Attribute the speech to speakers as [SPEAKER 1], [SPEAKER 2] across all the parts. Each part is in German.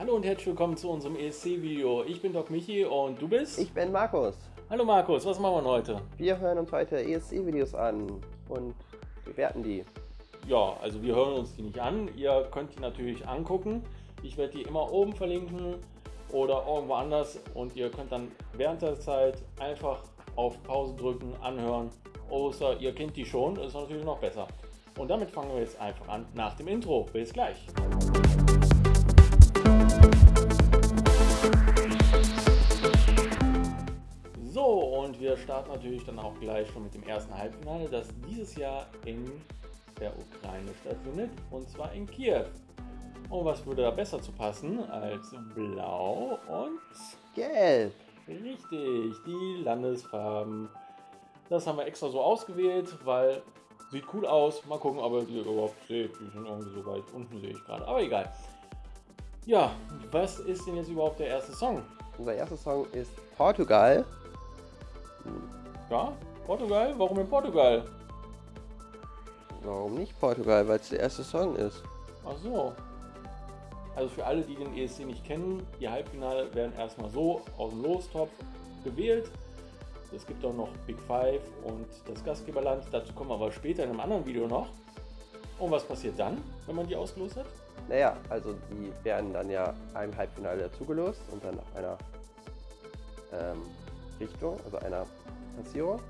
[SPEAKER 1] Hallo und herzlich willkommen zu unserem ESC-Video. Ich bin Doc Michi und du bist?
[SPEAKER 2] Ich bin Markus.
[SPEAKER 1] Hallo Markus, was machen wir heute?
[SPEAKER 2] Wir hören uns heute ESC-Videos an und bewerten die.
[SPEAKER 1] Ja, also wir hören uns die nicht an. Ihr könnt die natürlich angucken. Ich werde die immer oben verlinken oder irgendwo anders und ihr könnt dann während der Zeit einfach auf Pause drücken, anhören. Außer ihr kennt die schon, ist natürlich noch besser. Und damit fangen wir jetzt einfach an nach dem Intro. Bis gleich. Und wir starten natürlich dann auch gleich schon mit dem ersten Halbfinale, das dieses Jahr in der Ukraine stattfindet, und zwar in Kiew. Und was würde da besser zu passen als blau und
[SPEAKER 2] gelb?
[SPEAKER 1] Richtig, die Landesfarben. Das haben wir extra so ausgewählt, weil sieht cool aus. Mal gucken, ob ihr die überhaupt seht. Die sind irgendwie so weit unten, sehe ich gerade. Aber egal. Ja, was ist denn jetzt überhaupt der erste Song?
[SPEAKER 2] Unser erster Song ist Portugal.
[SPEAKER 1] Ja, Portugal? Warum in Portugal?
[SPEAKER 2] Warum nicht Portugal? Weil es der erste Song ist.
[SPEAKER 1] Ach so. Also für alle, die den ESC nicht kennen, die Halbfinale werden erstmal so aus dem Lostopf gewählt. Es gibt auch noch Big Five und das Gastgeberland. Dazu kommen wir aber später in einem anderen Video noch. Und was passiert dann, wenn man die ausgelost hat?
[SPEAKER 2] Naja, also die werden dann ja einem Halbfinale dazugelost und dann nach einer ähm, Richtung, also einer Platzierung.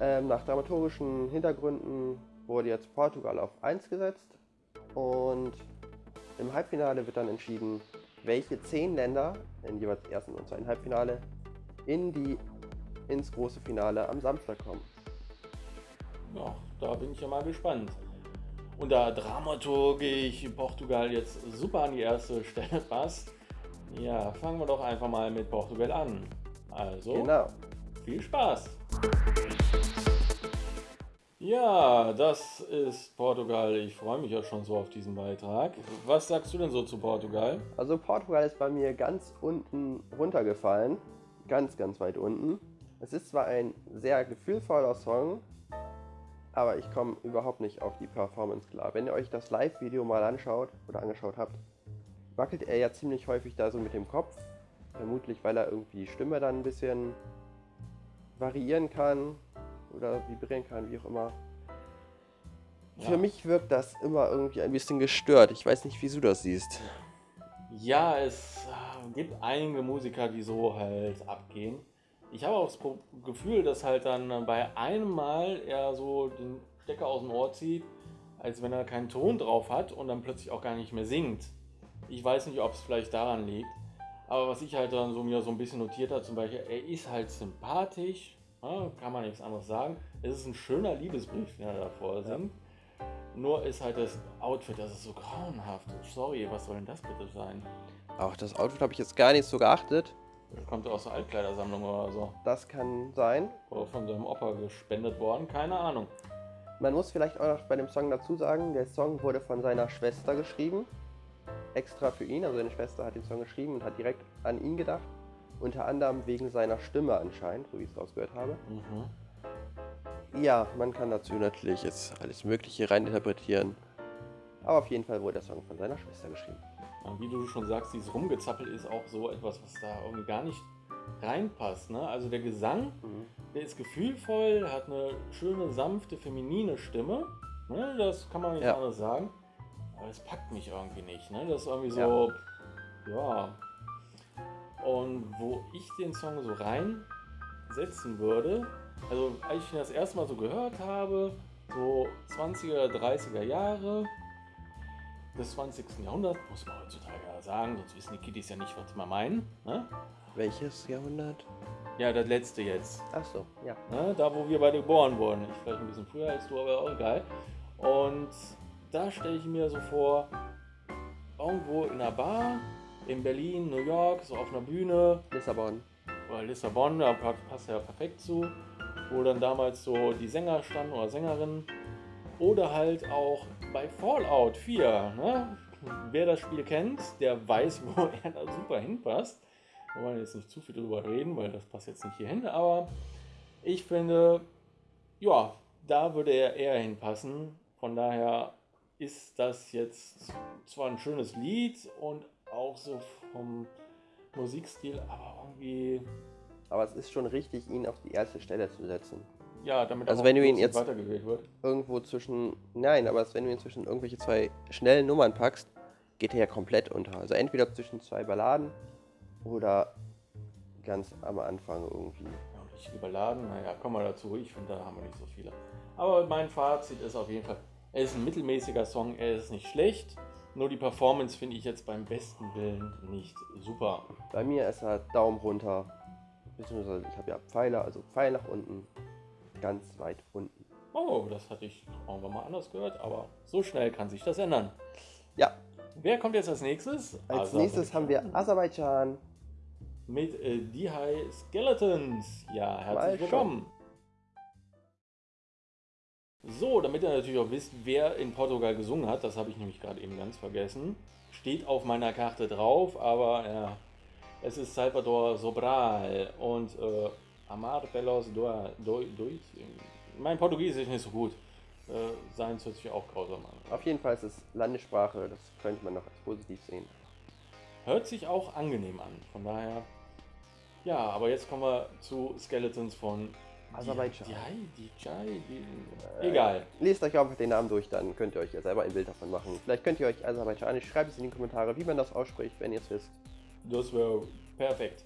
[SPEAKER 2] Ähm, nach dramaturgischen Hintergründen wurde jetzt Portugal auf 1 gesetzt und im Halbfinale wird dann entschieden, welche zehn Länder in jeweils ersten und zweiten Halbfinale in die, ins große Finale am Samstag kommen.
[SPEAKER 1] Ja, da bin ich ja mal gespannt. Und da dramaturgisch Portugal jetzt super an die erste Stelle passt, ja, fangen wir doch einfach mal mit Portugal an. Also,
[SPEAKER 2] genau.
[SPEAKER 1] viel Spaß! Ja, das ist Portugal. Ich freue mich ja schon so auf diesen Beitrag. Was sagst du denn so zu Portugal?
[SPEAKER 2] Also Portugal ist bei mir ganz unten runtergefallen. Ganz, ganz weit unten. Es ist zwar ein sehr gefühlvoller Song, aber ich komme überhaupt nicht auf die Performance klar. Wenn ihr euch das Live-Video mal anschaut oder angeschaut habt, wackelt er ja ziemlich häufig da so mit dem Kopf. Vermutlich, weil er irgendwie die Stimme dann ein bisschen variieren kann oder vibrieren kann, wie auch immer. Ja. Für mich wirkt das immer irgendwie ein bisschen gestört. Ich weiß nicht, wie du das siehst.
[SPEAKER 1] Ja, es äh, gibt einige Musiker, die so halt abgehen. Ich habe auch das Gefühl, dass halt dann bei einem Mal er so den Stecker aus dem Ohr zieht, als wenn er keinen Ton drauf hat und dann plötzlich auch gar nicht mehr singt. Ich weiß nicht, ob es vielleicht daran liegt. Aber was ich halt dann so mir so ein bisschen notiert habe, zum Beispiel, er ist halt sympathisch, ja, kann man nichts anderes sagen. Es ist ein schöner Liebesbrief, den er davor singt. Ja. Nur ist halt das Outfit, das ist so grauenhaft. Sorry, was soll denn das bitte sein?
[SPEAKER 2] Auch das Outfit habe ich jetzt gar nicht so geachtet.
[SPEAKER 1] Das kommt aus der Altkleidersammlung oder so.
[SPEAKER 2] Das kann sein.
[SPEAKER 1] Oder von seinem Opa gespendet worden, keine Ahnung.
[SPEAKER 2] Man muss vielleicht auch noch bei dem Song dazu sagen, der Song wurde von seiner Schwester geschrieben. Extra für ihn, also seine Schwester hat den Song geschrieben und hat direkt an ihn gedacht. Unter anderem wegen seiner Stimme anscheinend, so wie ich es rausgehört habe. Mhm. Ja, man kann dazu natürlich jetzt alles Mögliche reininterpretieren. Aber auf jeden Fall wurde der Song von seiner Schwester geschrieben.
[SPEAKER 1] Und wie du schon sagst, dieses Rumgezappel ist auch so etwas, was da irgendwie gar nicht reinpasst. Ne? Also der Gesang, mhm. der ist gefühlvoll, hat eine schöne, sanfte, feminine Stimme. Ne? Das kann man nicht ja. anders sagen. Aber es packt mich irgendwie nicht. Ne? Das ist irgendwie so, ja. ja. Und wo ich den Song so reinsetzen würde, also als ich ihn das erste Mal so gehört habe, so 20er, 30er Jahre, des 20. Jahrhunderts, muss man heutzutage ja sagen, sonst wissen die Kiddies ja nicht, was wir meinen. Ne?
[SPEAKER 2] Welches Jahrhundert?
[SPEAKER 1] Ja, das letzte jetzt.
[SPEAKER 2] Ach so, ja.
[SPEAKER 1] Ne? Da, wo wir beide geboren wurden. Ich vielleicht ein bisschen früher als du, aber auch egal. Und da stelle ich mir so vor, irgendwo in einer Bar, in Berlin, New York, so auf einer Bühne.
[SPEAKER 2] Lissabon.
[SPEAKER 1] Oder Lissabon, da passt ja perfekt zu. Wo dann damals so die Sänger standen oder Sängerinnen. Oder halt auch bei Fallout 4. Ne? Wer das Spiel kennt, der weiß, wo er da super hinpasst. Wir wollen jetzt nicht zu viel drüber reden, weil das passt jetzt nicht hier hin. Aber ich finde, ja, da würde er eher hinpassen. Von daher ist das jetzt zwar ein schönes Lied und auch so vom Musikstil, aber irgendwie,
[SPEAKER 2] Aber es ist schon richtig, ihn auf die erste Stelle zu setzen.
[SPEAKER 1] ja, damit
[SPEAKER 2] Also wenn du ihn jetzt-
[SPEAKER 1] weitergewählt wird.
[SPEAKER 2] Irgendwo zwischen. Nein, aber wenn du ihn zwischen irgendwelche zwei schnellen Nummern packst, geht er ja komplett unter. Also entweder zwischen zwei Balladen oder ganz am Anfang irgendwie.
[SPEAKER 1] Ja, und richtig überladen, naja, kommen wir dazu. Ich finde, da haben wir nicht so viele. Aber mein Fazit ist auf jeden Fall, er ist ein mittelmäßiger Song, er ist nicht schlecht. Nur die Performance finde ich jetzt beim besten Willen nicht super.
[SPEAKER 2] Bei mir ist er Daumen runter. Beziehungsweise ich habe ja Pfeile, also Pfeil nach unten. Ganz weit unten.
[SPEAKER 1] Oh, das hatte ich irgendwann mal anders gehört, aber so schnell kann sich das ändern.
[SPEAKER 2] Ja,
[SPEAKER 1] Wer kommt jetzt als nächstes?
[SPEAKER 2] als nächstes haben wir Aserbaidschan.
[SPEAKER 1] Mit äh, Die High Skeletons. Ja, herzlich
[SPEAKER 2] Mal schon.
[SPEAKER 1] So, damit ihr natürlich auch wisst, wer in Portugal gesungen hat, das habe ich nämlich gerade eben ganz vergessen. Steht auf meiner Karte drauf, aber ja, es ist Salvador Sobral und äh, Amar Pelos Dois. Dois. Mein Portugiesisch ist nicht so gut. Äh, Seins hört sich auch grausam an.
[SPEAKER 2] Auf jeden Fall ist es Landessprache, das könnte man noch als positiv sehen.
[SPEAKER 1] Hört sich auch angenehm an. Von daher. Ja, aber jetzt kommen wir zu Skeletons von
[SPEAKER 2] Aserbaidschan.
[SPEAKER 1] Die, die, die, die, Egal.
[SPEAKER 2] Lest euch einfach den Namen durch, dann könnt ihr euch ja selber ein Bild davon machen. Vielleicht könnt ihr euch Aserbaidschanisch, schreibt es in die Kommentare, wie man das ausspricht, wenn ihr es wisst.
[SPEAKER 1] Das wäre perfekt.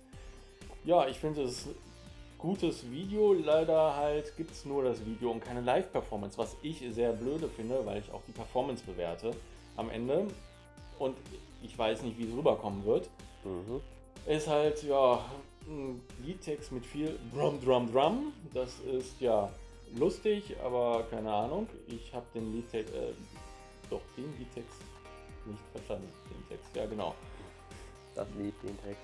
[SPEAKER 1] Ja, ich finde es gutes Video. Leider halt gibt es nur das Video und keine Live-Performance, was ich sehr blöde finde, weil ich auch die Performance bewerte am Ende. Und ich weiß nicht, wie es rüberkommen wird.
[SPEAKER 2] Mhm.
[SPEAKER 1] ist halt ja ein Liedtext mit viel Drum, Drum, Drum. Das ist ja lustig, aber keine Ahnung. Ich habe den Liedtext, äh, doch den Liedtext nicht verstanden. Den Text, ja genau.
[SPEAKER 2] Das Lied, den Text.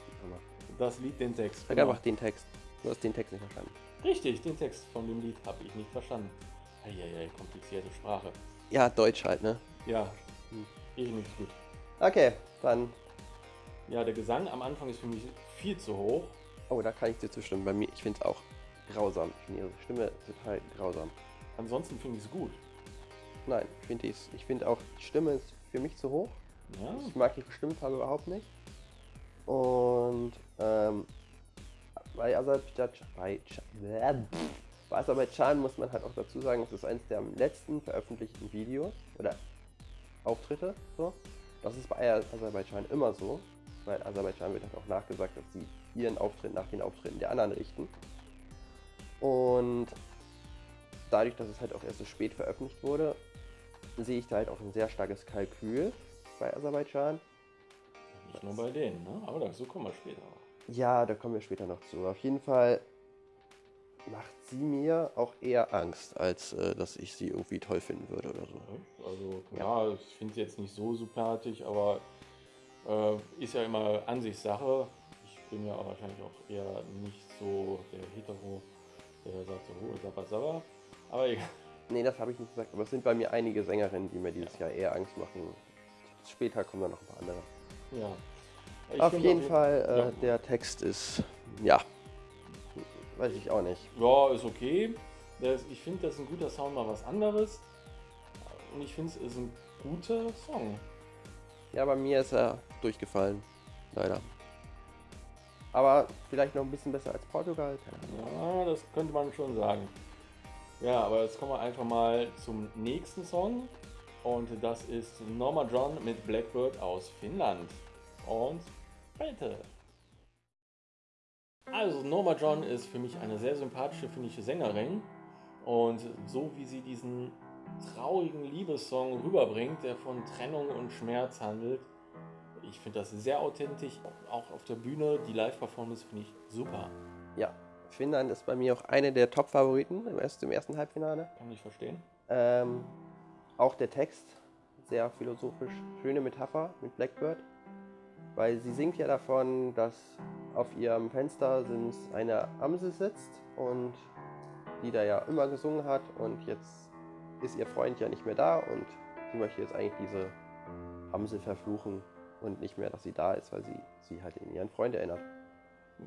[SPEAKER 1] Das Lied, den Text.
[SPEAKER 2] Sag
[SPEAKER 1] Genau.
[SPEAKER 2] einfach den Text. Du hast den Text nicht verstanden.
[SPEAKER 1] Richtig, den Text von dem Lied habe ich nicht verstanden. Eieiei, komplizierte Sprache.
[SPEAKER 2] Ja, Deutsch halt, ne?
[SPEAKER 1] Ja,
[SPEAKER 2] Hm.
[SPEAKER 1] ich nicht gut.
[SPEAKER 2] Okay, dann.
[SPEAKER 1] Ja, der Gesang am Anfang ist für mich viel zu hoch.
[SPEAKER 2] Oh, da kann ich dir zustimmen. Bei mir, ich finde es auch grausam. Ich finde ihre Stimme total grausam.
[SPEAKER 1] Ansonsten finde ich es gut.
[SPEAKER 2] Nein, ich finde ich find auch, die Stimme ist für mich zu hoch.
[SPEAKER 1] Ja,
[SPEAKER 2] Ich mag ihre Stimmfarbe überhaupt nicht. Und ähm, bei Aserbaidschan, bei, bei Aserbaidschan muss man halt auch dazu sagen, es ist eines der am letzten veröffentlichten Videos oder Auftritte. So. Das ist bei Aserbaidschan immer so, weil Aserbaidschan wird halt auch nachgesagt, dass sie ihren Auftritt nach den Auftritten der anderen richten. Und dadurch, dass es halt auch erst so spät veröffentlicht wurde, sehe ich da halt auch ein sehr starkes Kalkül bei Aserbaidschan.
[SPEAKER 1] nicht nur bei denen, ne? aber dazu kommen wir später.
[SPEAKER 2] Ja, da kommen wir später noch zu. Auf jeden Fall macht sie mir auch eher Angst, als äh, dass ich sie irgendwie toll finden würde oder so.
[SPEAKER 1] Also, ja, ich finde sie jetzt nicht so sympathisch, aber äh, ist ja immer Ansichtssache. Ich bin ja auch wahrscheinlich auch eher nicht so der Hetero, der sagt so, oh, sabba, sabba. Aber egal.
[SPEAKER 2] Nee, das habe ich nicht gesagt, aber es sind bei mir einige Sängerinnen, die mir dieses Jahr eher Angst machen. Später kommen dann noch ein paar andere.
[SPEAKER 1] Ja. Ich
[SPEAKER 2] auf jeden Fall, äh,
[SPEAKER 1] ja.
[SPEAKER 2] der Text ist, ja, weiß ich auch nicht.
[SPEAKER 1] Ja, ist okay. Das, ich finde, das ist ein guter Sound, mal was anderes. Und ich finde, es ist ein guter Song.
[SPEAKER 2] Ja, bei mir ist er durchgefallen, leider. Aber vielleicht noch ein bisschen besser als Portugal.
[SPEAKER 1] Ja, das könnte man schon sagen. Ja, aber jetzt kommen wir einfach mal zum nächsten Song. Und das ist Norma John mit Blackbird aus Finnland. Und bitte. Also Norma John ist für mich eine sehr sympathische finnische Sängerin. Und so wie sie diesen traurigen Liebessong rüberbringt, der von Trennung und Schmerz handelt, ich finde das sehr authentisch. Auch auf der Bühne, die Live-Performance finde ich super.
[SPEAKER 2] Ja, Finnland ist bei mir auch eine der Top-Favoriten im ersten, im ersten Halbfinale.
[SPEAKER 1] Kann ich verstehen.
[SPEAKER 2] Ähm, auch der Text, sehr philosophisch, schöne Metapher mit Blackbird, weil sie singt ja davon, dass auf ihrem Fenster eine Amsel sitzt und die da ja immer gesungen hat und jetzt ist ihr Freund ja nicht mehr da und sie möchte jetzt eigentlich diese Amsel verfluchen und nicht mehr, dass sie da ist, weil sie sie halt in ihren Freund erinnert.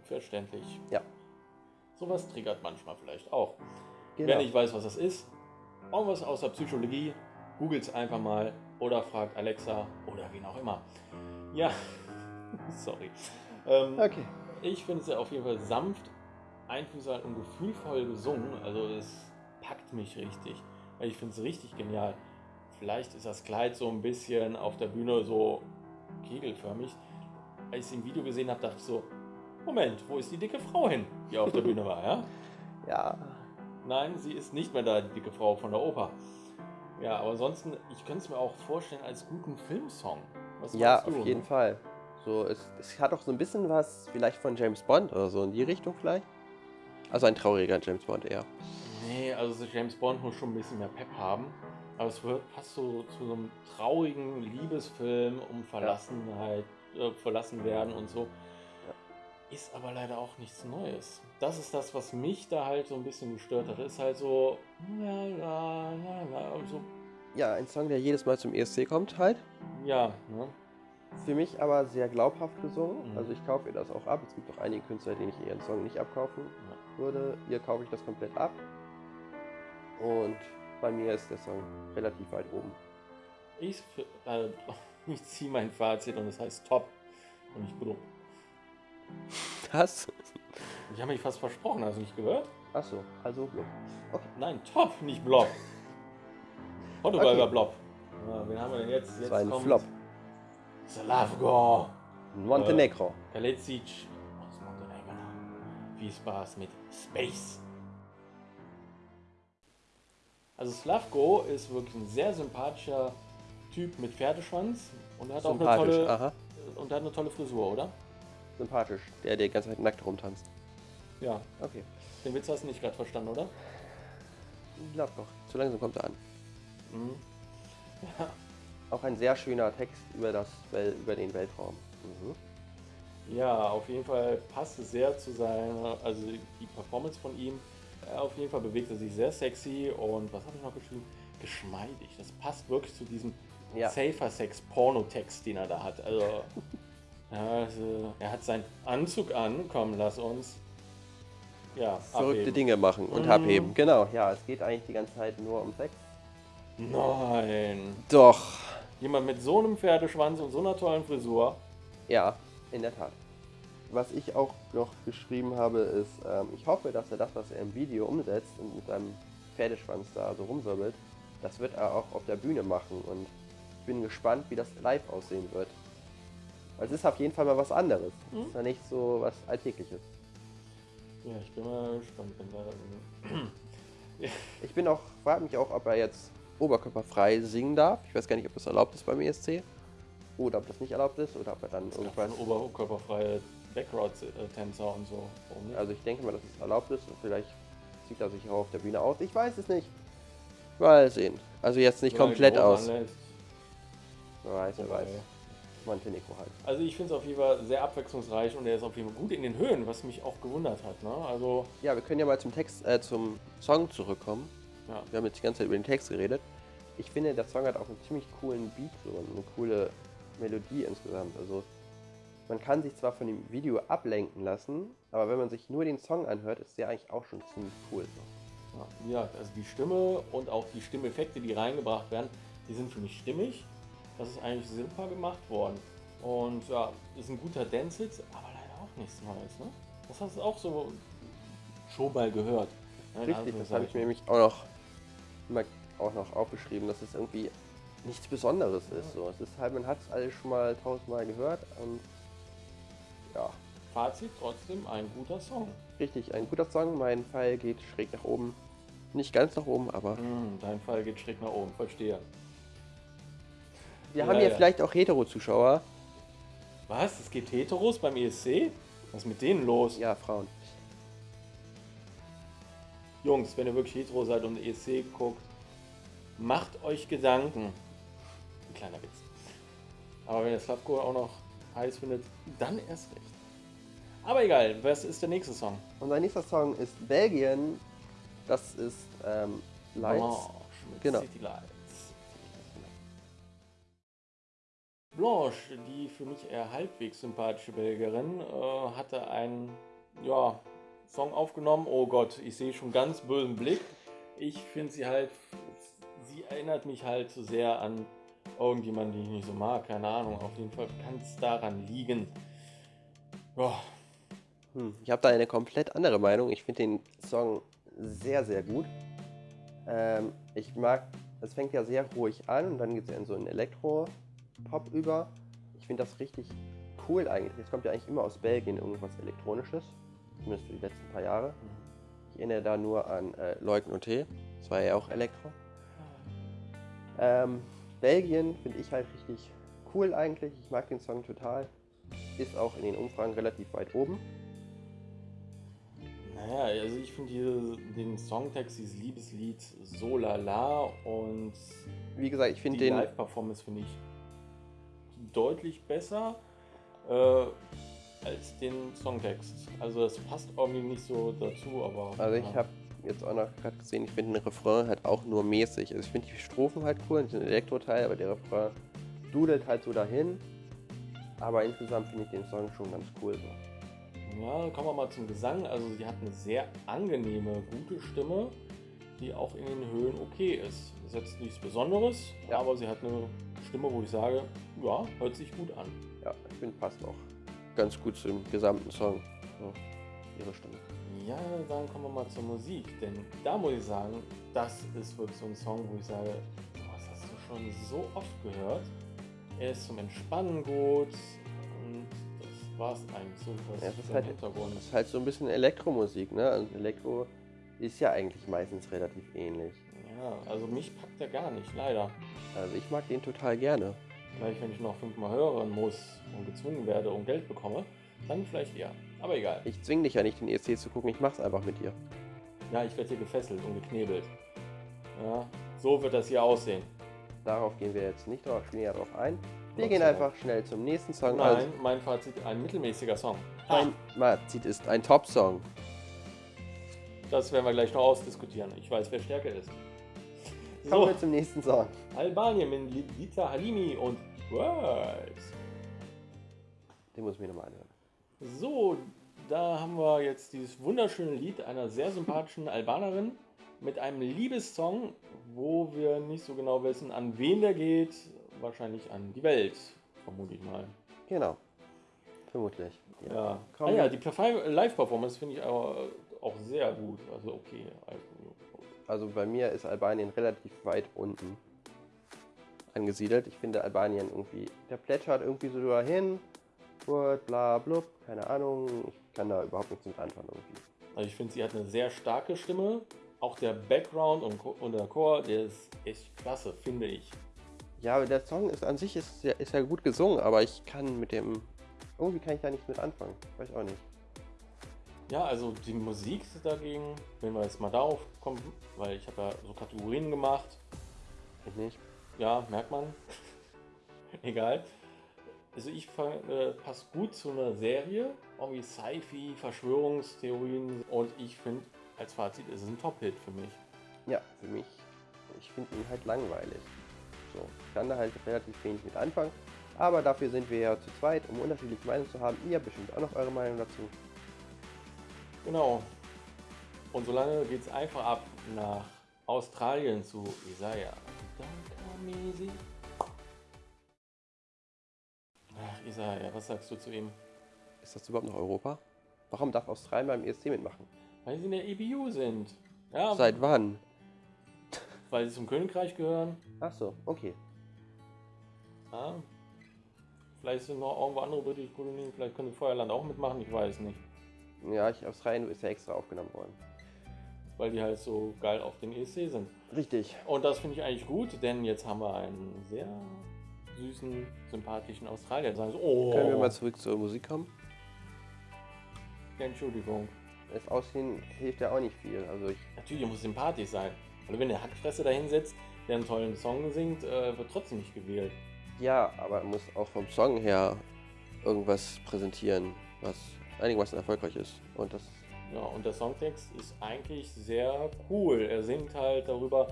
[SPEAKER 1] Verständlich.
[SPEAKER 2] Ja.
[SPEAKER 1] Sowas triggert manchmal vielleicht auch.
[SPEAKER 2] Genau.
[SPEAKER 1] Wer nicht weiß, was das ist, irgendwas aus der Psychologie, googelt es einfach mal oder fragt Alexa oder wen auch immer. Ja, Sorry. Ähm,
[SPEAKER 2] Okay.
[SPEAKER 1] Ich finde es ja auf jeden Fall sanft, einfühlsam und gefühlvoll gesungen. Also es packt mich richtig. Ich finde es richtig genial. Vielleicht ist das Kleid so ein bisschen auf der Bühne so kegelförmig. Als ich es im Video gesehen habe, dachte ich so, Moment, wo ist die dicke Frau hin, die auf der Bühne war, ja?
[SPEAKER 2] Ja,
[SPEAKER 1] Nein, sie ist nicht mehr da, die dicke Frau von der Oper. Ja, aber ansonsten, ich könnte es mir auch vorstellen als guten Filmsong. Was
[SPEAKER 2] ja,
[SPEAKER 1] du,
[SPEAKER 2] auf jeden
[SPEAKER 1] ne?
[SPEAKER 2] Fall. So, es, es hat auch so ein bisschen was vielleicht von James Bond oder so in die Richtung vielleicht. Also ein trauriger James Bond eher.
[SPEAKER 1] Nee, also so James Bond muss schon ein bisschen mehr Pep haben. Aber es wird fast so zu so einem traurigen Liebesfilm um Verlassenheit, äh, verlassen werden und so. Ist aber leider auch nichts Neues. Das ist das, was mich da halt so ein bisschen gestört hat. Ist halt so. La, la, la, la, so
[SPEAKER 2] Ja, ein Song, der jedes Mal zum ESC kommt halt.
[SPEAKER 1] ja, ne?
[SPEAKER 2] Für mich aber sehr glaubhaft gesungen.
[SPEAKER 1] Mhm.
[SPEAKER 2] Also ich kaufe ihr das auch ab. Es gibt auch einige Künstler, denen ich ihren Song nicht abkaufen würde. Ihr kaufe ich das komplett ab. Und bei mir ist der Song relativ weit oben.
[SPEAKER 1] Ich, äh, ich ziehe mein Fazit und es heißt top und nicht blub.
[SPEAKER 2] Was?
[SPEAKER 1] Ich habe mich fast versprochen, hast du nicht gehört?
[SPEAKER 2] Achso, also Blub. Okay.
[SPEAKER 1] Nein, top, nicht blob. Portugal
[SPEAKER 2] Okay.
[SPEAKER 1] blob. Ja, wen haben wir denn jetzt?
[SPEAKER 2] Das
[SPEAKER 1] jetzt
[SPEAKER 2] war ein
[SPEAKER 1] kommt
[SPEAKER 2] Flop.
[SPEAKER 1] Slavko.
[SPEAKER 2] Montenegro.
[SPEAKER 1] Kalecic aus Montenegro. Viel Spaß mit Space. Also Slavko ist wirklich ein sehr sympathischer Typ mit Pferdeschwanz und er hat auch eine tolle
[SPEAKER 2] aha.
[SPEAKER 1] und er hat eine tolle Frisur, oder?
[SPEAKER 2] Sympathisch. Der, der die ganze Zeit nackt rumtanzt.
[SPEAKER 1] Ja.
[SPEAKER 2] Okay.
[SPEAKER 1] Den Witz hast du nicht gerade verstanden, oder?
[SPEAKER 2] Ich glaub doch. Zu langsam kommt er an.
[SPEAKER 1] Mhm.
[SPEAKER 2] Auch ein sehr schöner Text über, das, über den Weltraum. Mhm.
[SPEAKER 1] Ja, auf jeden Fall passt es sehr zu seiner, also die Performance von ihm. Auf jeden Fall bewegt er sich sehr sexy und was habe ich noch geschrieben? Geschmeidig. Das passt wirklich zu diesem
[SPEAKER 2] Ja.
[SPEAKER 1] Safer Sex Pornotext, den er da hat. Also, also, er hat seinen Anzug an, komm, lass uns. Ja,
[SPEAKER 2] Verrückte
[SPEAKER 1] abheben.
[SPEAKER 2] Dinge machen und
[SPEAKER 1] Mhm.
[SPEAKER 2] abheben. Genau, ja, es geht eigentlich die ganze Zeit nur um Sex.
[SPEAKER 1] Nein.
[SPEAKER 2] Doch.
[SPEAKER 1] Jemand mit so einem Pferdeschwanz und so einer tollen Frisur.
[SPEAKER 2] Ja, in der Tat. Was ich auch noch geschrieben habe, ist, ähm, ich hoffe, dass er das, was er im Video umsetzt und mit seinem Pferdeschwanz da so rumwirbelt, das wird er auch auf der Bühne machen und ich bin gespannt, wie das live aussehen wird. Weil es ist auf jeden Fall mal was anderes. Es
[SPEAKER 1] Mhm.
[SPEAKER 2] ist ja nicht so was Alltägliches.
[SPEAKER 1] Ja, ich bin mal gespannt, wenn da.
[SPEAKER 2] Ich bin auch, frage mich auch, ob er jetzt oberkörperfrei singen darf. Ich weiß gar nicht, ob das erlaubt ist beim ESC. Oder ob das nicht erlaubt ist oder ob er dann irgendwas.
[SPEAKER 1] Irgendwas oberkörperfreie Background-Tänzer und so.
[SPEAKER 2] Also ich denke mal, dass es erlaubt ist und vielleicht zieht er sich auch auf der Bühne aus. Ich weiß es nicht. Mal sehen. Also jetzt nicht
[SPEAKER 1] Solange
[SPEAKER 2] komplett aus.
[SPEAKER 1] anlässt.
[SPEAKER 2] Wer weiß, wer weiß. Montenegro halt.
[SPEAKER 1] Also ich finde es auf jeden Fall sehr abwechslungsreich und er ist auf jeden Fall gut in den Höhen, was mich auch gewundert hat. Ne? Also,
[SPEAKER 2] Ja, wir können ja mal zum Text, äh, zum Song zurückkommen.
[SPEAKER 1] ja.
[SPEAKER 2] Wir haben jetzt die ganze Zeit über den Text geredet. Ich finde, der Song hat auch einen ziemlich coolen Beat so und eine coole Melodie insgesamt. Also man kann sich zwar von dem Video ablenken lassen, aber wenn man sich nur den Song anhört, ist der eigentlich auch schon ziemlich cool. So.
[SPEAKER 1] Ja, also die Stimme und auch die Stimmeffekte, die reingebracht werden, die sind für mich stimmig. Das ist eigentlich super gemacht worden. Und ja, ist ein guter Dance-Hit, aber leider auch nichts Neues. Ne? Das hast du auch so schon mal gehört. ne, in
[SPEAKER 2] Richtig, das habe ich mir nämlich auch noch, immer auch noch aufgeschrieben, dass es irgendwie nichts Besonderes ist. So. Es ist halt, man hat es alles schon mal tausendmal gehört und ja,
[SPEAKER 1] Fazit trotzdem ein guter Song.
[SPEAKER 2] richtig, ein guter Song. Mein Pfeil geht schräg nach oben. Nicht ganz nach oben, aber
[SPEAKER 1] Hm, dein Fall geht schräg nach oben, verstehe.
[SPEAKER 2] wir
[SPEAKER 1] Ja,
[SPEAKER 2] haben hier
[SPEAKER 1] ja.
[SPEAKER 2] vielleicht auch Hetero-Zuschauer.
[SPEAKER 1] Was? Es gibt Heteros beim ESC? Was ist mit denen los?
[SPEAKER 2] Ja, Frauen.
[SPEAKER 1] Jungs, wenn ihr wirklich hetero seid und ESC guckt, macht euch Gedanken. Ein kleiner Witz. Aber wenn ihr Slavko auch noch heiß findet, dann erst recht. Aber egal, was ist der nächste Song?
[SPEAKER 2] Unser nächster Song ist Belgien. Das ist ähm, Lights.
[SPEAKER 1] Blanche mit
[SPEAKER 2] Genau.
[SPEAKER 1] City Lights. Blanche, die für mich eher halbwegs sympathische Belgierin, äh, hatte einen ja, Song aufgenommen. Oh Gott, ich sehe schon ganz bösen Blick. Ich finde sie halt, sie erinnert mich halt so sehr an irgendjemanden, den ich nicht so mag, keine Ahnung. Auf jeden Fall kann es daran liegen. Ja,
[SPEAKER 2] Hm, ich habe da eine komplett andere Meinung. Ich finde den Song sehr, sehr gut. Ähm, ich mag, es fängt ja sehr ruhig an und dann geht es in so einen Elektro-Pop über. Ich finde das richtig cool eigentlich. Es kommt ja eigentlich immer aus Belgien irgendwas Elektronisches. Zumindest für die letzten paar Jahre. Ich erinnere da nur an äh, Leuken und Tee. Das war ja auch Elektro. Ähm, Belgien finde ich halt richtig cool eigentlich. Ich mag den Song total. Ist auch in den Umfragen relativ weit oben.
[SPEAKER 1] Naja, also ich finde den Songtext, dieses Liebeslied so lala und
[SPEAKER 2] Wie gesagt, ich finde
[SPEAKER 1] die
[SPEAKER 2] den.
[SPEAKER 1] Live-Performance finde ich deutlich besser äh, als den Songtext. Also das passt irgendwie nicht so dazu, aber...
[SPEAKER 2] Also ich
[SPEAKER 1] ja.
[SPEAKER 2] habe jetzt auch noch gerade gesehen, ich finde den Refrain halt auch nur mäßig. Also ich finde die Strophen halt cool, den Elektro-Teil, aber der Refrain dudelt halt so dahin. Aber insgesamt finde ich den Song schon ganz cool so.
[SPEAKER 1] Ja, kommen wir mal zum Gesang. Also sie hat eine sehr angenehme, gute Stimme, die auch in den Höhen okay ist. Das ist jetzt nichts Besonderes,
[SPEAKER 2] Ja.
[SPEAKER 1] aber sie hat eine Stimme, wo ich sage, ja, hört sich gut an.
[SPEAKER 2] Ja, ich finde passt auch ganz gut zum gesamten Song. So, ihre Stimme.
[SPEAKER 1] Ja, dann kommen wir mal zur Musik, denn da muss ich sagen, das ist wirklich so ein Song, wo ich sage, boah, das hast du schon so oft gehört. Er ist zum Entspannen gut und das war's eigentlich so was
[SPEAKER 2] Ja, es ist halt-
[SPEAKER 1] Hintergrund.
[SPEAKER 2] Das ist halt so ein bisschen Elektromusik, ne? Und Elektro ist ja eigentlich meistens relativ ähnlich.
[SPEAKER 1] Ja, also mich packt er gar nicht, leider.
[SPEAKER 2] Also ich mag den total gerne.
[SPEAKER 1] Vielleicht, wenn ich noch fünfmal hören muss und gezwungen werde und Geld bekomme, dann vielleicht eher. Aber egal.
[SPEAKER 2] Ich zwing dich ja nicht, den ESC zu gucken, ich mach's einfach mit dir.
[SPEAKER 1] Ja, ich werde hier gefesselt und geknebelt. Ja, so wird das hier aussehen.
[SPEAKER 2] Darauf gehen wir jetzt nicht drauf, näher drauf ein. Wir gehen einfach schnell zum nächsten Song.
[SPEAKER 1] Nein,
[SPEAKER 2] Also,
[SPEAKER 1] mein Fazit, ein mittelmäßiger Song.
[SPEAKER 2] mein Fazit ist ein Top-Song.
[SPEAKER 1] Das werden wir gleich noch ausdiskutieren. Ich weiß, wer stärker ist.
[SPEAKER 2] Kommen
[SPEAKER 1] So,
[SPEAKER 2] wir zum nächsten Song.
[SPEAKER 1] Albanien mit Lita Halimi und Words.
[SPEAKER 2] Den muss ich mir nochmal anhören.
[SPEAKER 1] So, da haben wir jetzt dieses wunderschöne Lied einer sehr sympathischen Albanerin mit einem Liebessong, wo wir nicht so genau wissen, an wen der geht. Wahrscheinlich an die Welt, vermute ich mal.
[SPEAKER 2] Genau. Vermutlich.
[SPEAKER 1] Ja,
[SPEAKER 2] Komm.
[SPEAKER 1] ah, ja die Perform- Live-Performance finde ich aber auch sehr gut. Also okay. Also,
[SPEAKER 2] bei mir ist Albanien relativ weit unten angesiedelt. Ich finde Albanien irgendwie, der plätschert irgendwie so dahin. Word, bla, blub, keine Ahnung. Ich kann da überhaupt nichts mit anfangen irgendwie.
[SPEAKER 1] Also ich finde, sie hat eine sehr starke Stimme. Auch der Background und, und der Chor, der ist echt klasse, finde ich.
[SPEAKER 2] Ja, aber der Song ist an sich ist ja, ist ja gut gesungen, aber ich kann mit dem. Irgendwie kann ich da nichts mit anfangen. Weiß auch nicht.
[SPEAKER 1] Ja, also die Musik dagegen, wenn wir jetzt mal darauf kommen, weil ich habe ja so Kategorien gemacht.
[SPEAKER 2] Ich nicht.
[SPEAKER 1] Ja, merkt man. Egal. Also ich fand, äh, passt gut zu einer Serie, irgendwie Sci-Fi, Verschwörungstheorien und ich finde, als Fazit ist es ein Top-Hit für mich.
[SPEAKER 2] Ja, für mich. Ich finde ihn halt langweilig. So, ich kann da halt relativ wenig mit anfangen. Aber dafür sind wir ja zu zweit, um unterschiedliche Meinungen zu haben. Ihr habt bestimmt auch noch eure Meinung dazu.
[SPEAKER 1] Genau. Und solange geht es einfach ab nach Australien zu Isaiah. Dankamisi. Ach, Isaiah, was sagst du zu ihm?
[SPEAKER 2] Ist das überhaupt noch Europa? Warum darf Australien beim ESC mitmachen?
[SPEAKER 1] Weil sie in der EBU sind. Ja,
[SPEAKER 2] Seit wann?
[SPEAKER 1] weil sie zum Königreich gehören.
[SPEAKER 2] Ach so, okay.
[SPEAKER 1] Ja. Vielleicht sind noch irgendwo andere britische Kolonien, vielleicht könnte Feuerland auch mitmachen, ich weiß nicht.
[SPEAKER 2] Ja, ich, Australien ist ja extra aufgenommen worden.
[SPEAKER 1] Weil die halt so geil auf den ESC sind.
[SPEAKER 2] Richtig.
[SPEAKER 1] Und das finde ich eigentlich gut, denn jetzt haben wir einen sehr süßen, sympathischen Australier. Sagen so, oh,
[SPEAKER 2] Können wir mal zurück zur Musik kommen?
[SPEAKER 1] Entschuldigung.
[SPEAKER 2] Das Aussehen hilft ja auch nicht viel. Also ich,
[SPEAKER 1] Natürlich muss sympathisch sein. Also wenn der Hackfresse da hinsetzt, der einen tollen Song singt, äh, wird trotzdem nicht gewählt.
[SPEAKER 2] ja, aber er muss auch vom Song her irgendwas präsentieren, was einigermaßen erfolgreich ist. Und das
[SPEAKER 1] Ja, und der Songtext ist eigentlich sehr cool. Er singt halt darüber,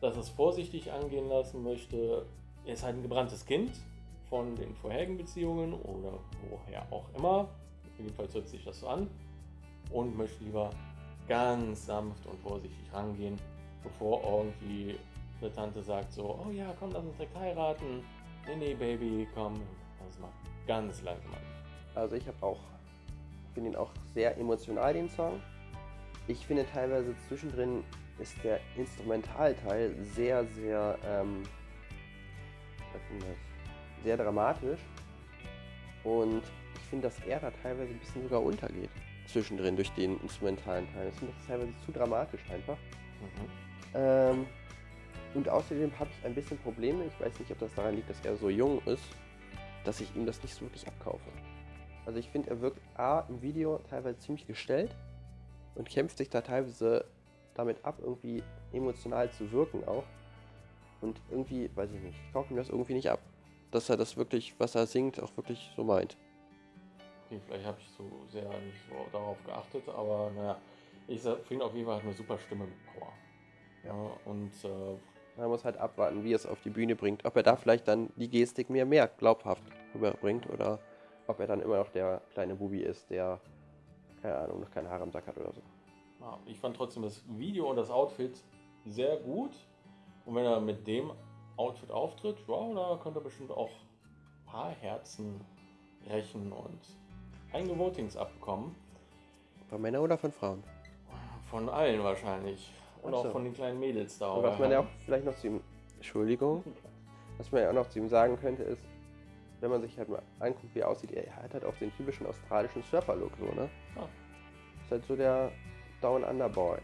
[SPEAKER 1] dass er es vorsichtig angehen lassen möchte. Er ist halt ein gebranntes Kind von den vorherigen Beziehungen oder woher auch immer. Jedenfalls hört sich das so an. Und möchte lieber ganz sanft und vorsichtig rangehen, bevor irgendwie eine Tante sagt so, oh ja, komm, lass uns direkt heiraten. Nee, nee, Baby, komm, lass mal ganz langsam an.
[SPEAKER 2] Also ich habe auch, finde ihn auch sehr emotional, den Song. Ich finde teilweise zwischendrin ist der Instrumentalteil sehr, sehr, ähm, sehr dramatisch. Und finde, dass er da teilweise ein bisschen sogar untergeht. Zwischendrin durch den instrumentalen Teil. Ich finde das teilweise zu dramatisch einfach. Mhm. Ähm, und außerdem habe ich ein bisschen Probleme. Ich weiß nicht, ob das daran liegt, dass er so jung ist, dass ich ihm das nicht so wirklich abkaufe. Also ich finde, er wirkt A im Video teilweise ziemlich gestellt und kämpft sich da teilweise damit ab, irgendwie emotional zu wirken auch. Und irgendwie, weiß ich nicht, ich kaufe ihm das irgendwie nicht ab. Dass er das wirklich, was er singt, auch wirklich so meint.
[SPEAKER 1] Okay, vielleicht habe ich so sehr nicht so darauf geachtet, aber naja, ich finde auf jeden Fall eine super Stimme mit Power. Ja, und äh,
[SPEAKER 2] man muss halt abwarten, wie er es auf die Bühne bringt. Ob er da vielleicht dann die Gestik mehr, mehr glaubhaft rüberbringt oder ob er dann immer noch der kleine Bubi ist, der, keine Ahnung, noch keine Haare am Sack hat oder so.
[SPEAKER 1] Ja, ich fand trotzdem das Video und das Outfit sehr gut. Und wenn er mit dem Outfit auftritt, wow, da könnte er bestimmt auch ein paar Herzen rächen und einige Votings abbekommen.
[SPEAKER 2] Von Männern oder von Frauen?
[SPEAKER 1] Von allen wahrscheinlich. Und so. auch von den kleinen Mädels da.
[SPEAKER 2] Und was man ja auch vielleicht noch zu ihm, Entschuldigung, was man ja auch noch zu ihm sagen könnte, ist, wenn man sich halt mal anguckt, wie er aussieht, er hat halt auch den typischen australischen Surfer-Look, so, ne? Ah. Ist halt so der Down Under Boy.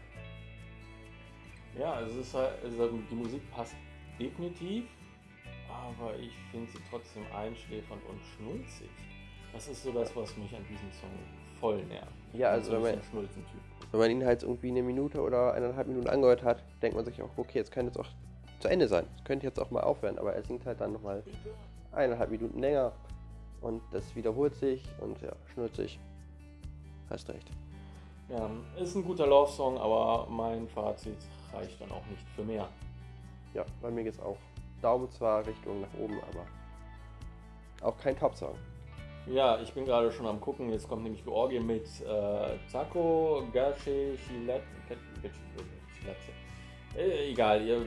[SPEAKER 1] Ja, also, es ist halt, also die Musik passt definitiv, aber ich finde sie trotzdem einschläfernd und schnulzig. Das ist so das, was mich an diesem Song voll nervt.
[SPEAKER 2] Ja, also wenn man, wenn man ihn halt irgendwie eine Minute oder eineinhalb Minuten angehört hat, denkt man sich auch, okay, jetzt könnte es auch zu Ende sein. Es könnte jetzt auch mal aufhören, aber er singt halt dann nochmal eineinhalb Minuten länger und das wiederholt sich und ja, schnulzig. Hast recht.
[SPEAKER 1] Ja, ist ein guter Love-Song, aber mein Fazit reicht dann auch nicht für mehr.
[SPEAKER 2] Ja, bei mir geht es auch. Daumen zwar Richtung nach oben, aber auch kein Top-Song.
[SPEAKER 1] Ja, ich bin gerade schon am gucken. Jetzt kommt nämlich Georgien mit äh, Taco, Gashi, Chilat, äh, egal, ihr,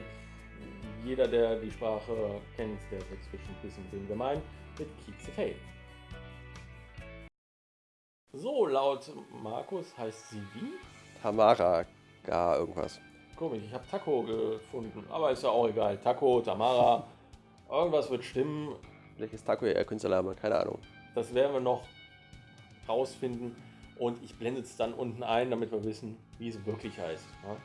[SPEAKER 1] jeder, der die Sprache kennt, der wird bestimmt wissen, wen wir meinen, mit Kiezefei. So, laut Markus heißt sie wie?
[SPEAKER 2] Tamara, gar irgendwas.
[SPEAKER 1] Komisch, ich habe Taco gefunden, aber ist ja auch egal. Taco, Tamara, irgendwas wird stimmen.
[SPEAKER 2] Vielleicht ist Taco ja Künstlername, keine Ahnung.
[SPEAKER 1] Das werden wir noch rausfinden und ich blende es dann unten ein, damit wir wissen, wie es wirklich heißt. Ja?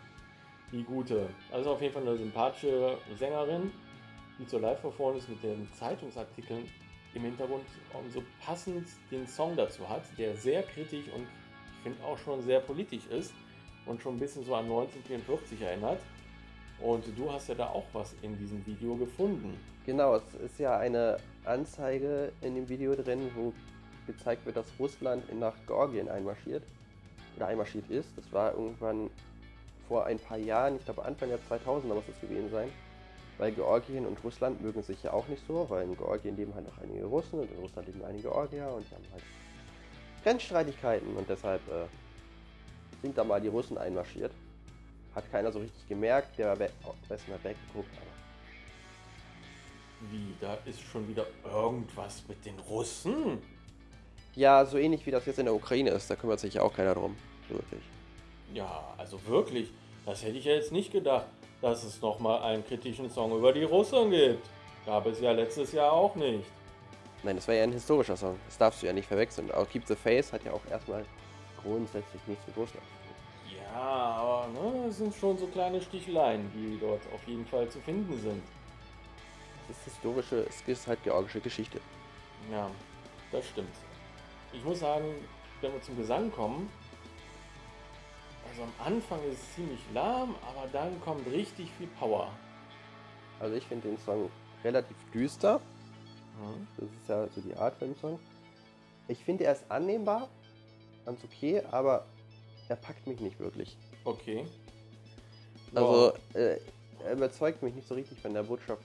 [SPEAKER 1] Die gute. Also auf jeden Fall eine sympathische Sängerin, die zur Live-Performance ist mit den Zeitungsartikeln im Hintergrund und so passend den Song dazu hat, der sehr kritisch und ich finde auch schon sehr politisch ist und schon ein bisschen so an 1944 erinnert. Und du hast ja da auch was in diesem Video gefunden.
[SPEAKER 2] Genau, es ist ja eine Anzeige in dem Video drin, wo gezeigt wird, dass Russland nach Georgien einmarschiert oder einmarschiert ist. Das war irgendwann vor ein paar Jahren, ich glaube Anfang der 2000er muss das gewesen sein. Weil Georgien und Russland mögen sich ja auch nicht so, weil in Georgien leben halt noch einige Russen und in Russland leben einige Georgier und die haben halt Grenzstreitigkeiten und deshalb äh, sind da mal die Russen einmarschiert. Hat keiner so richtig gemerkt, der war besten hat weggeguckt, aber
[SPEAKER 1] wie, da ist schon wieder irgendwas mit den Russen?
[SPEAKER 2] Ja, so ähnlich wie das jetzt in der Ukraine ist, da kümmert sich ja auch keiner drum. Wirklich.
[SPEAKER 1] Ja, also wirklich, das hätte ich ja jetzt nicht gedacht, dass es nochmal einen kritischen Song über die Russen gibt. Gab es ja letztes Jahr auch nicht.
[SPEAKER 2] Nein, das war ja ein historischer Song. Das darfst du ja nicht verwechseln. Auch Keep the Face hat ja auch erstmal grundsätzlich nichts mit Russland zu
[SPEAKER 1] tun. Ja, aber ne, es sind schon so kleine Sticheleien, die dort auf jeden Fall zu finden sind.
[SPEAKER 2] Es ist historische, es ist halt georgische Geschichte.
[SPEAKER 1] Ja, das stimmt. Ich muss sagen, wenn wir zum Gesang kommen, also am Anfang ist es ziemlich lahm, aber dann kommt richtig viel Power.
[SPEAKER 2] Also ich finde den Song relativ düster. Mhm. Das ist ja so die Art von dem Song. Ich finde, er ist annehmbar, ganz okay, aber er packt mich nicht wirklich.
[SPEAKER 1] Okay.
[SPEAKER 2] Also, äh, er überzeugt mich nicht so richtig von der Botschaft,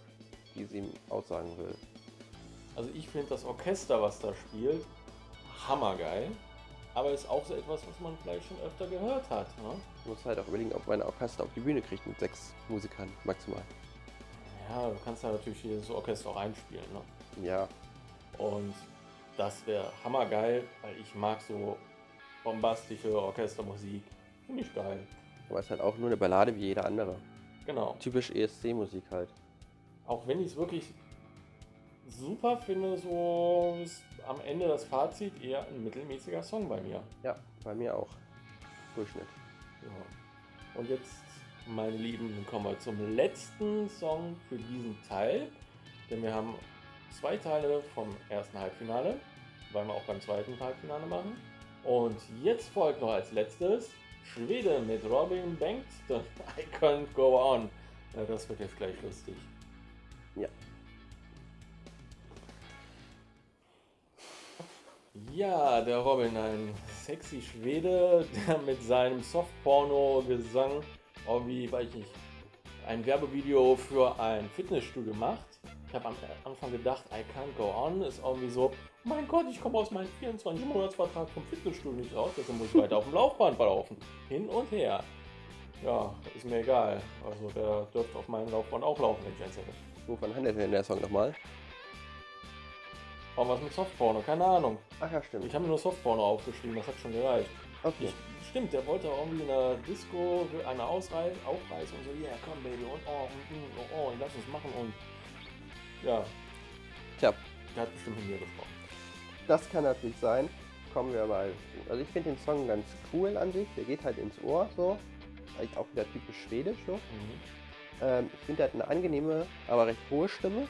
[SPEAKER 2] die sie ihm aussagen will.
[SPEAKER 1] Also ich finde das Orchester, was da spielt, hammergeil. Aber ist auch so etwas, was man vielleicht schon öfter gehört hat. Ne?
[SPEAKER 2] Man muss halt auch überlegen, ob man ein Orchester auf die Bühne kriegt mit sechs Musikern maximal.
[SPEAKER 1] Ja, du kannst da natürlich jedes Orchester auch einspielen. Ne?
[SPEAKER 2] Ja,
[SPEAKER 1] Und das wäre hammergeil, weil ich mag so bombastische Orchestermusik. Finde ich geil.
[SPEAKER 2] aber es ist halt auch nur eine Ballade wie jede andere.
[SPEAKER 1] Genau.
[SPEAKER 2] Typisch ESC-Musik halt.
[SPEAKER 1] Auch wenn ich es wirklich super finde, so ist am Ende das Fazit eher ein mittelmäßiger Song bei mir.
[SPEAKER 2] Ja, bei mir auch. Durchschnitt.
[SPEAKER 1] Ja. Und jetzt, meine Lieben, kommen wir zum letzten Song für diesen Teil. Denn wir haben zwei Teile vom ersten Halbfinale, weil wir auch beim zweiten Halbfinale machen. Und jetzt folgt noch als letztes Schwede mit Robin Bengtsson. I can't go on. Ja, das wird jetzt gleich lustig.
[SPEAKER 2] Ja.
[SPEAKER 1] Ja, der Robin, ein sexy Schwede, der mit seinem Softporno-Gesang irgendwie, weiß ich nicht, ein Werbevideo für ein Fitnessstudio macht. Ich habe am Anfang gedacht, I can't go on, ist irgendwie so, mein Gott, ich komme aus meinem 24-Monats-Vertrag vom Fitnessstudio nicht raus, deshalb muss ich weiter auf dem Laufband laufen. Hin und her. Ja, ist mir egal. Also der dürfte auf meinem Laufband auch laufen, wenn ich eins hätte.
[SPEAKER 2] Wovon handelt denn der Song nochmal?
[SPEAKER 1] Aber was mit Softporno? Keine Ahnung.
[SPEAKER 2] Ach ja, stimmt.
[SPEAKER 1] Ich habe mir nur Softporno aufgeschrieben, das hat schon gereicht.
[SPEAKER 2] Okay.
[SPEAKER 1] Ich, stimmt, der wollte irgendwie in der Disco eine Ausreise, aufreißen und so, yeah, komm Baby, und oh, und, mm, oh, oh, lass uns machen und ja,
[SPEAKER 2] Tja,
[SPEAKER 1] der hat bestimmt mit mir gesprochen.
[SPEAKER 2] das kann natürlich sein. Kommen wir mal. Also ich finde den Song ganz cool an sich. Der geht halt ins Ohr so. Vielleicht auch wieder typisch schwedisch so.
[SPEAKER 1] Mhm.
[SPEAKER 2] Ähm, ich finde, er hat eine angenehme, aber recht hohe Stimme.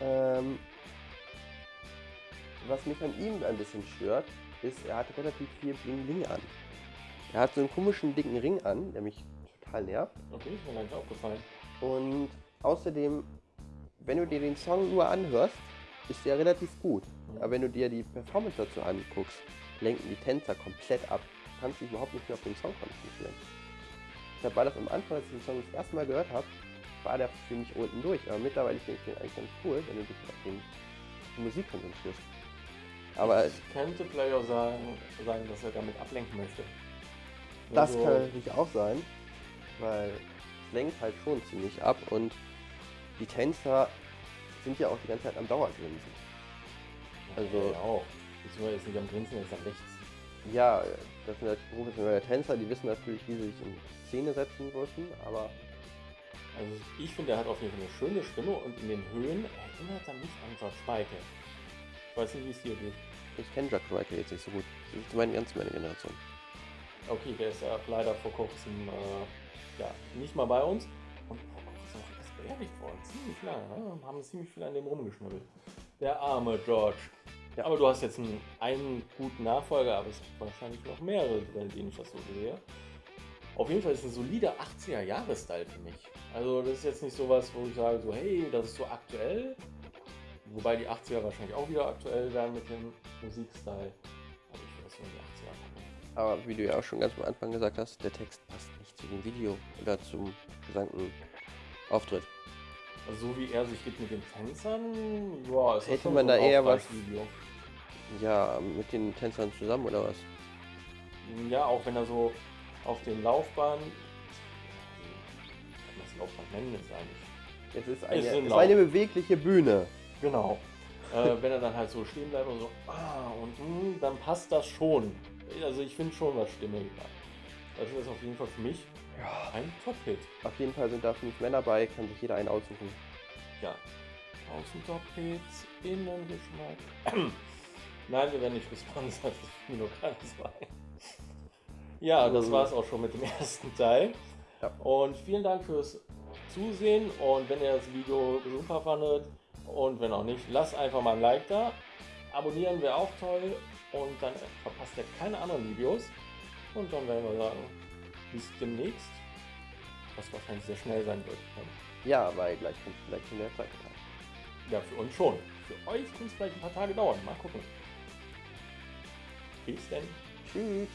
[SPEAKER 1] Ja.
[SPEAKER 2] Ähm, was mich an ihm ein bisschen stört, ist, er hat relativ viel Bling Bling an. Er hat so einen komischen dicken Ring an, der mich total nervt.
[SPEAKER 1] Okay, ist mir gar nicht aufgefallen.
[SPEAKER 2] Und außerdem, wenn du dir den Song nur anhörst, ist der relativ gut. Aber wenn du dir die Performance dazu anguckst, lenken die Tänzer komplett ab. Du kannst dich überhaupt nicht mehr auf den Song konzentrieren. Deshalb war das am Anfang, als ich den Song das erste Mal gehört habe, war der für mich unten durch. Aber mittlerweile finde ich den eigentlich ganz cool, wenn du dich auf den, die Musik konzentrierst. Aber
[SPEAKER 1] es könnte vielleicht auch sagen, sagen, dass er damit ablenken möchte.
[SPEAKER 2] das
[SPEAKER 1] Also,
[SPEAKER 2] kann natürlich auch sein, weil es lenkt halt schon ziemlich ab und die Tänzer sind ja auch die ganze Zeit am Dauergrinsen. Also-
[SPEAKER 1] Ja, auch. Beziehungsweise ist nicht am Grinsen, ist am rechts.
[SPEAKER 2] Ja, das sind halt professionelle Tänzer, die wissen natürlich, wie sie sich in Szene setzen müssen, aber
[SPEAKER 1] Also ich finde, er hat auf jeden Fall eine schöne Stimme und in den Höhen erinnert er mich an George Michael. Ich weiß nicht, wie es dir geht.
[SPEAKER 2] ich kenne Jack Michael jetzt nicht so gut. Das ist meine ganz meine Generation.
[SPEAKER 1] Okay, der ist ja leider vor kurzem äh, ja, nicht mal bei uns. Und beerdigt worden. Ziemlich lange. Ne? Haben ziemlich viel an dem rumgeschnibbelt. Der arme George. Ja, aber du hast jetzt einen, einen guten Nachfolger, aber es gibt wahrscheinlich noch mehrere, bei denen ich das so sehe. Auf jeden Fall ist ein solider 80er-Jahre-Style für mich. Also das ist jetzt nicht sowas, wo ich sage, so hey, das ist so aktuell. Wobei die 80er wahrscheinlich auch wieder aktuell werden mit dem Musikstil. Aber ich finde das die 80er. machen.
[SPEAKER 2] Aber wie du ja auch schon ganz am Anfang gesagt hast, der Text passt nicht zu dem Video oder zum gesamten Auftritt.
[SPEAKER 1] Also so wie er sich gibt mit den Tänzern, ja, ist das
[SPEAKER 2] Hätte man
[SPEAKER 1] so ein
[SPEAKER 2] da eher was-
[SPEAKER 1] Aufpreisvideo.
[SPEAKER 2] Ja, mit den Tänzern zusammen oder was?
[SPEAKER 1] Ja, auch wenn er so auf den Laufbahn, kann man das Laufbahn nennen jetzt eigentlich?
[SPEAKER 2] Es ist eine,
[SPEAKER 1] ist
[SPEAKER 2] es ist eine bewegliche Bühne.
[SPEAKER 1] Genau. äh, wenn er dann halt so stehen bleibt und so, ah, und mm, dann passt das schon. Also ich finde schon was stimmig. Also das ist auf jeden Fall für mich ein Top-Hit.
[SPEAKER 2] Auf jeden Fall sind da fünf Männer bei, kann sich jeder einen aussuchen.
[SPEAKER 1] Ja. Außen Top-Hits, Innengeschmack. Nein, wir werden nicht gesponsert, das ist mir nur gerade ein. Ja, das
[SPEAKER 2] Mhm.
[SPEAKER 1] war es auch schon mit dem ersten Teil.
[SPEAKER 2] Ja.
[SPEAKER 1] Und vielen Dank fürs Zusehen und wenn ihr das Video super fandet und wenn auch nicht, lasst einfach mal ein Like da. Abonnieren wäre auch toll und dann verpasst ihr keine anderen Videos. Und dann werden wir sagen, bis demnächst, was wahrscheinlich sehr schnell sein wird.
[SPEAKER 2] Ja, weil gleich kommt vielleicht schon der zweite Teil.
[SPEAKER 1] Ja, für uns schon. Für euch kann es vielleicht ein paar Tage dauern. Mal gucken. Bis denn.
[SPEAKER 2] Tschüss.